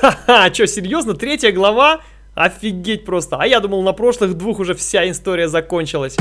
Ха-ха, что, серьезно? Третья глава? Офигеть просто. А я думал, на прошлых двух уже вся история закончилась.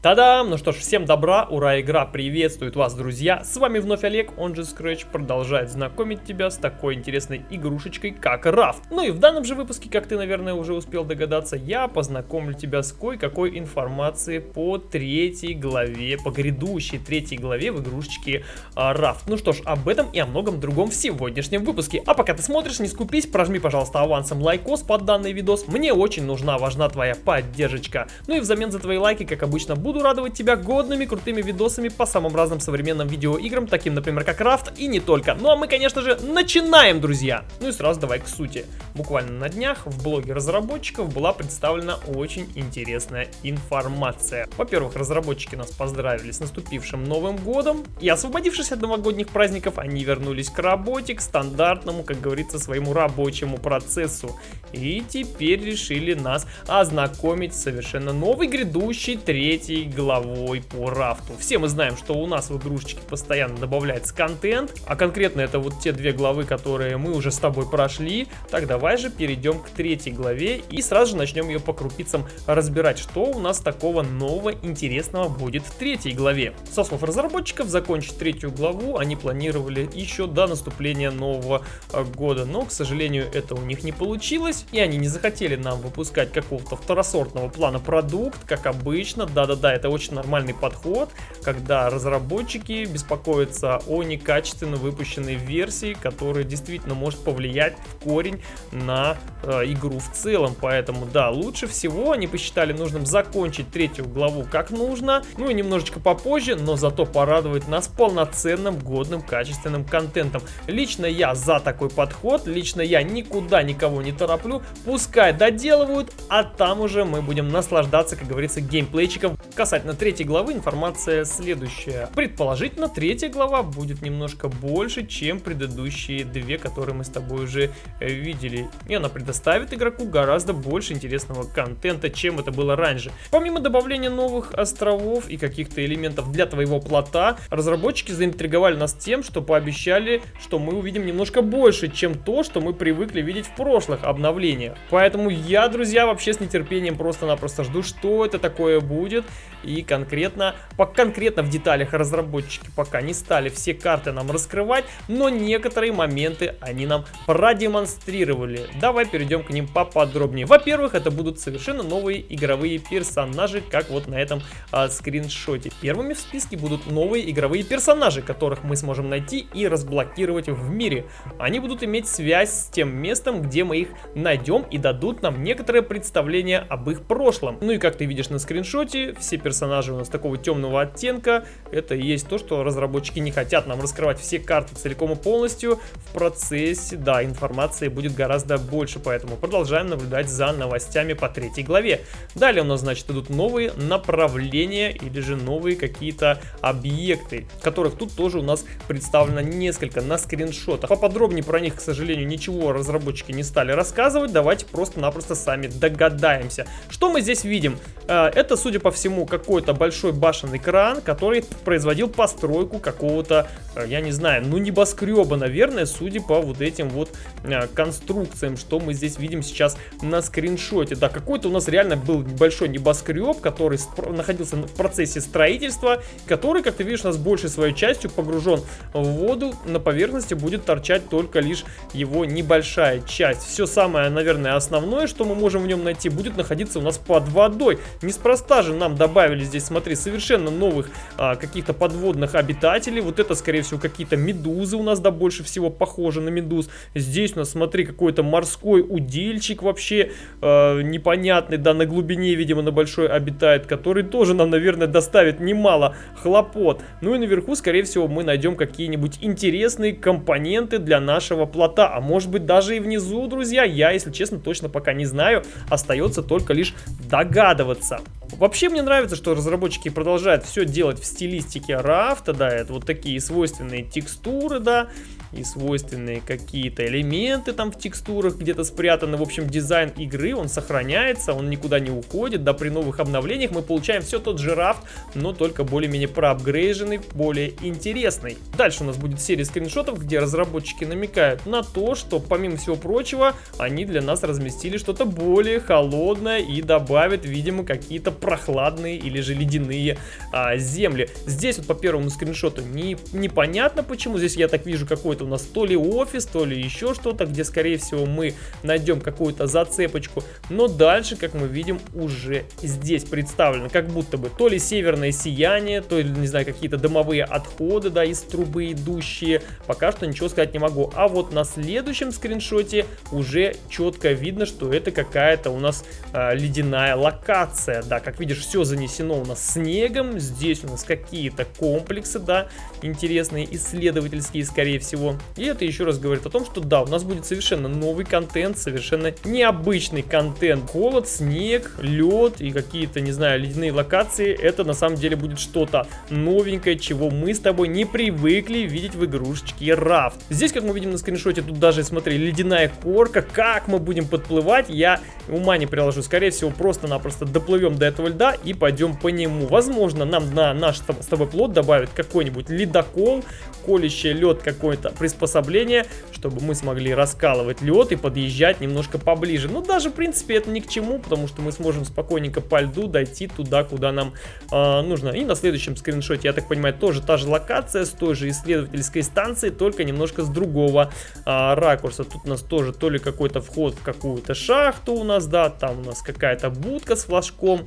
Та-дам! Ну что ж, всем добра, ура, игра приветствует вас, друзья! С вами вновь Олег, он же Scratch, продолжает знакомить тебя с такой интересной игрушечкой, как Раф. Ну и в данном же выпуске, как ты, наверное, уже успел догадаться, я познакомлю тебя с кое-какой информацией по третьей главе, по грядущей третьей главе в игрушечке а, Раф. Ну что ж, об этом и о многом другом в сегодняшнем выпуске. А пока ты смотришь, не скупись, прожми, пожалуйста, авансом лайкос под данный видос. Мне очень нужна, важна твоя поддержка. Ну и взамен за твои лайки, как обычно, буду радовать тебя годными крутыми видосами по самым разным современным видеоиграм, таким, например, как Рафт и не только. Ну а мы, конечно же, начинаем, друзья! Ну и сразу давай к сути. Буквально на днях в блоге разработчиков была представлена очень интересная информация. Во-первых, разработчики нас поздравили с наступившим Новым Годом, и освободившись от новогодних праздников, они вернулись к работе, к стандартному, как говорится, своему рабочему процессу. И теперь решили нас ознакомить с совершенно новой грядущей третьей третьей главой по рафту. Все мы знаем, что у нас в игрушечке постоянно добавляется контент, а конкретно это вот те две главы, которые мы уже с тобой прошли. Так давай же перейдем к третьей главе и сразу же начнем ее по крупицам разбирать, что у нас такого нового интересного будет в третьей главе. Со слов разработчиков, закончить третью главу они планировали еще до наступления нового э, года, но, к сожалению, это у них не получилось, и они не захотели нам выпускать какого-то второсортного плана продукт, как обычно, да-да-да, да, это очень нормальный подход, когда разработчики беспокоятся о некачественно выпущенной версии, которая действительно может повлиять в корень на э, игру в целом. Поэтому, да, лучше всего они посчитали нужным закончить третью главу как нужно, ну и немножечко попозже, но зато порадовать нас полноценным, годным, качественным контентом. Лично я за такой подход, лично я никуда никого не тороплю, пускай доделывают, а там уже мы будем наслаждаться, как говорится, геймплейчиком Касательно третьей главы информация следующая. Предположительно, третья глава будет немножко больше, чем предыдущие две, которые мы с тобой уже э, видели. И она предоставит игроку гораздо больше интересного контента, чем это было раньше. Помимо добавления новых островов и каких-то элементов для твоего плота, разработчики заинтриговали нас тем, что пообещали, что мы увидим немножко больше, чем то, что мы привыкли видеть в прошлых обновлениях. Поэтому я, друзья, вообще с нетерпением просто-напросто жду, что это такое будет и конкретно, по, конкретно в деталях разработчики пока не стали все карты нам раскрывать, но некоторые моменты они нам продемонстрировали. Давай перейдем к ним поподробнее. Во-первых, это будут совершенно новые игровые персонажи, как вот на этом а, скриншоте. Первыми в списке будут новые игровые персонажи, которых мы сможем найти и разблокировать в мире. Они будут иметь связь с тем местом, где мы их найдем и дадут нам некоторое представление об их прошлом. Ну и как ты видишь на скриншоте, все персонажи у нас такого темного оттенка. Это и есть то, что разработчики не хотят нам раскрывать все карты целиком и полностью. В процессе, да, информации будет гораздо больше, поэтому продолжаем наблюдать за новостями по третьей главе. Далее у нас, значит, идут новые направления или же новые какие-то объекты, которых тут тоже у нас представлено несколько на скриншотах. Поподробнее про них, к сожалению, ничего разработчики не стали рассказывать. Давайте просто-напросто сами догадаемся. Что мы здесь видим? Э, это, судя по всему, какой-то большой башенный кран, который производил постройку какого-то, э, я не знаю, ну небоскреба, наверное, судя по вот этим вот э, конструкциям, что мы здесь видим сейчас на скриншоте. Да, какой-то у нас реально был большой небоскреб, который находился в процессе строительства, который, как ты видишь, у нас большей своей частью погружен в воду, на поверхности будет торчать только лишь его небольшая часть. Все самое, наверное, основное, что мы можем в нем найти, будет находиться у нас под водой. Неспроста же нам добавили здесь, смотри, совершенно новых а, каких-то подводных обитателей. Вот это, скорее всего, какие-то медузы у нас, да, больше всего похожи на медуз. Здесь у нас, смотри, какой-то морской удильчик вообще а, непонятный, да, на глубине, видимо, на большой обитает, который тоже нам, наверное, доставит немало хлопот. Ну и наверху, скорее всего, мы найдем какие-нибудь интересные компоненты для нашего плота. А может быть, даже и внизу, друзья, я, если честно, точно пока не знаю. Остается только лишь догадываться. Вообще, мне нравится что разработчики продолжают все делать в стилистике рафта, да, это вот такие свойственные текстуры, да, и свойственные какие-то элементы там в текстурах где-то спрятаны. В общем, дизайн игры, он сохраняется, он никуда не уходит. Да, при новых обновлениях мы получаем все тот же рафт, но только более-менее проапгрейженный, более интересный. Дальше у нас будет серия скриншотов, где разработчики намекают на то, что помимо всего прочего, они для нас разместили что-то более холодное и добавят, видимо, какие-то прохладные или же ледяные а, земли. Здесь вот по первому скриншоту не, непонятно почему. Здесь я так вижу какой-то у нас то ли офис, то ли еще что-то, где, скорее всего, мы найдем какую-то зацепочку. Но дальше, как мы видим, уже здесь представлено, как будто бы то ли северное сияние, то ли, не знаю, какие-то дымовые отходы, да, из трубы идущие. Пока что ничего сказать не могу. А вот на следующем скриншоте уже четко видно, что это какая-то у нас э, ледяная локация. Да, как видишь, все занесено у нас снегом. Здесь у нас какие-то комплексы, да, интересные, исследовательские, скорее всего. И это еще раз говорит о том, что да, у нас будет совершенно новый контент, совершенно необычный контент. Холод, снег, лед и какие-то, не знаю, ледяные локации. Это на самом деле будет что-то новенькое, чего мы с тобой не привыкли видеть в игрушечке Рафт. Здесь, как мы видим на скриншоте, тут даже, смотри, ледяная корка. Как мы будем подплывать, я ума не приложу. Скорее всего, просто-напросто доплывем до этого льда и пойдем по нему. Возможно, нам на наш с тобой плод добавят какой-нибудь ледокол, колющий лед какой-то приспособление, чтобы мы смогли раскалывать лед и подъезжать немножко поближе. Но даже, в принципе, это ни к чему, потому что мы сможем спокойненько по льду дойти туда, куда нам э, нужно. И на следующем скриншоте, я так понимаю, тоже та же локация с той же исследовательской станцией, только немножко с другого э, ракурса. Тут у нас тоже то ли какой-то вход в какую-то шахту у нас, да, там у нас какая-то будка с флажком,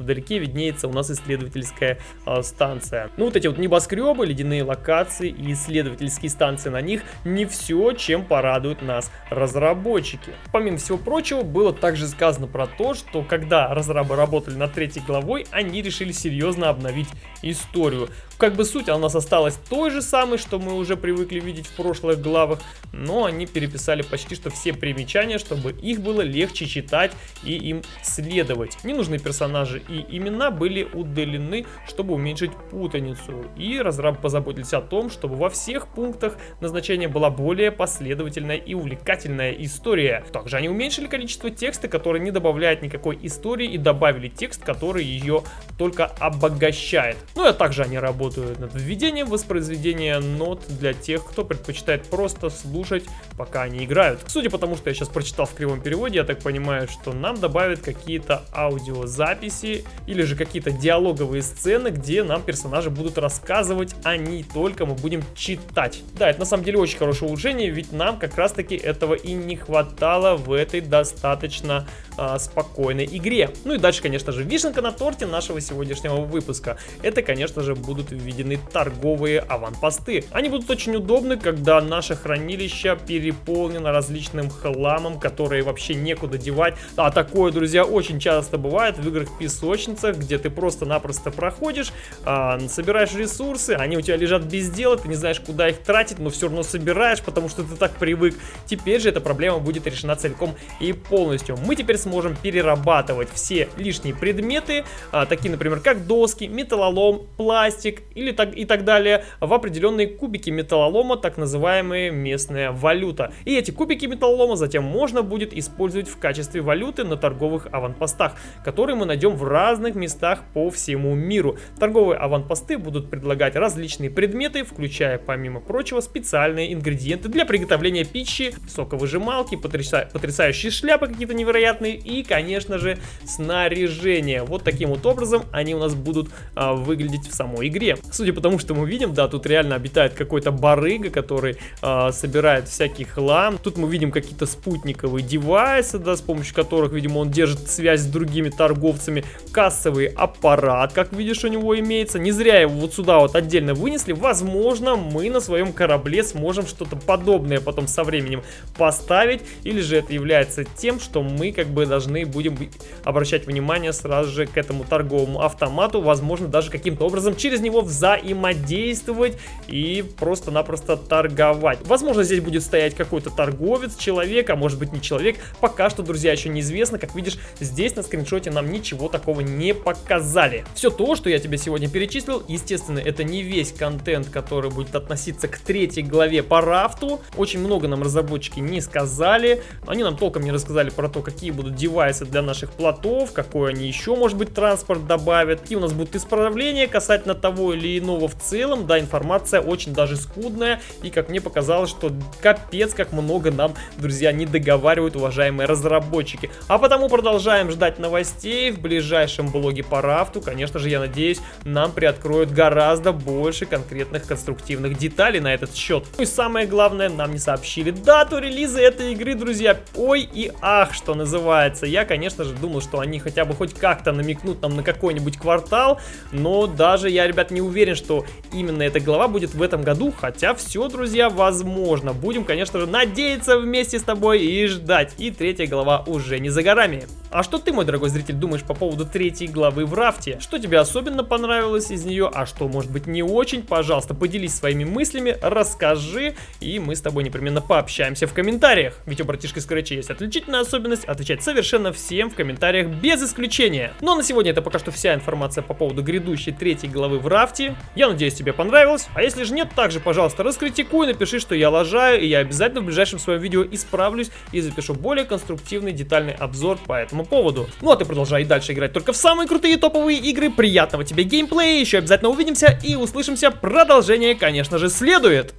Вдалеке виднеется у нас исследовательская э, станция. Ну, вот эти вот небоскребы, ледяные локации и исследовательские станции на них не все, чем порадуют нас разработчики. Помимо всего прочего, было также сказано про то, что когда разрабы работали над третьей главой, они решили серьезно обновить историю. Как бы суть у нас осталась той же самой, что мы уже привыкли видеть в прошлых главах, но они переписали почти что все примечания, чтобы их было легче читать и им следовать. Ненужные персонажи и имена были удалены, чтобы уменьшить путаницу. И разрабы позаботились о том, чтобы во всех пунктах назначения была более последовательная и увлекательная история. Также они уменьшили количество текста, который не добавляет никакой истории и добавили текст, который ее только обогащает. Ну а также они работают над введением воспроизведения нот для тех, кто предпочитает просто слушать, пока они играют. Судя по тому, что я сейчас прочитал в кривом переводе, я так понимаю, что нам добавят какие-то аудиозаписи или же какие-то диалоговые сцены, где нам персонажи будут рассказывать, а не только мы будем читать. Да, это на самом деле очень хорошее улучшение, ведь нам как раз таки этого и не хватало в этой достаточно а, спокойной игре. Ну и дальше, конечно же, вишенка на торте нашего сегодняшнего выпуска. Это, конечно же, будут введены торговые аванпосты. Они будут очень удобны, когда наше хранилище переполнено различным хламом, который вообще некуда девать. А такое, друзья, очень часто бывает в играх-песочницах, где ты просто-напросто проходишь, а, собираешь ресурсы, они у тебя лежат без дела, ты не знаешь, куда их тратить, но все равно собираешь, потому что ты так привык. Теперь же эта проблема будет решена целиком и полностью. Мы теперь сможем перерабатывать все лишние предметы, а, такие, например, как доски, металлолом, пластик или так, и так далее, в определенные кубики металлолома, так называемые местная валюта. И эти кубики металлолома затем можно будет использовать в качестве валюты на торговых аванпостах, которые мы найдем в разных местах по всему миру. Торговые аванпосты будут предлагать различные предметы, включая, помимо прочего, специальные ингредиенты для приготовления пищи, соковыжималки, потряса потрясающие шляпы какие-то невероятные и, конечно же, снаряжение. Вот таким вот образом они у нас будут а, выглядеть в самой игре. Судя по тому, что мы видим, да, тут реально обитает какой-то барыга, который а, собирает всякий хлам. Тут мы видим какие-то спутниковые девайсы, да, с помощью которых, видимо, он держит связь с другими торговцами. Кассовый аппарат, как видишь, у него имеется. Не зря его вот сюда вот отдельно вынесли. Возможно, мы на своем корабле сможем что-то подобное потом со временем поставить. Или же это является тем, что мы как бы должны будем обращать внимание сразу же к этому торговому автомату. Возможно, даже каким-то образом через него взаимодействовать и просто-напросто торговать. Возможно, здесь будет стоять какой-то торговец, человек, а может быть не человек. Пока что, друзья, еще неизвестно. Как видишь, здесь на скриншоте нам ничего такого не показали. Все то, что я тебе сегодня перечислил, естественно, это не весь контент, который будет относиться к третьей главе по рафту. Очень много нам разработчики не сказали. Они нам толком не рассказали про то, какие будут девайсы для наших плотов, какой они еще, может быть, транспорт добавят, какие у нас будут исправления касательно того или иного в целом. Да, информация очень даже скудная, и как мне показалось, что капец, как много нам, друзья, не договаривают уважаемые разработчики. А потому продолжаем ждать новостей в ближайшем блоге по рафту. Конечно же, я надеюсь, нам приоткроют гораздо больше конкретных конструктивных деталей на этот счет. Ну и самое главное, нам не сообщили дату релиза этой игры, друзья. Ой и ах, что называется. Я, конечно же, думал, что они хотя бы хоть как-то намекнут нам на какой-нибудь квартал, но даже я, ребят, не уверен, что именно эта глава будет в этом году, хотя все, друзья, возможно. Будем, конечно же, надеяться вместе с тобой и ждать. И третья глава уже не за горами. А что ты, мой дорогой зритель, думаешь по поводу третьей главы в рафте? Что тебе особенно понравилось из нее, а что, может быть, не очень? Пожалуйста, поделись своими мыслями, расскажи, и мы с тобой непременно пообщаемся в комментариях. Ведь у братишки Scratch есть отличительная особенность отвечать совершенно всем в комментариях без исключения. Но на сегодня это пока что вся информация по поводу грядущей третьей главы в рафте. Я надеюсь, тебе понравилось. А если же нет, также, пожалуйста, раскритикуй, напиши, что я лажаю, и я обязательно в ближайшем своем видео исправлюсь и запишу более конструктивный детальный обзор по этому этому поводу. Ну а ты продолжай дальше играть только в самые крутые топовые игры. Приятного тебе геймплея, еще обязательно увидимся и услышимся. Продолжение, конечно же, следует.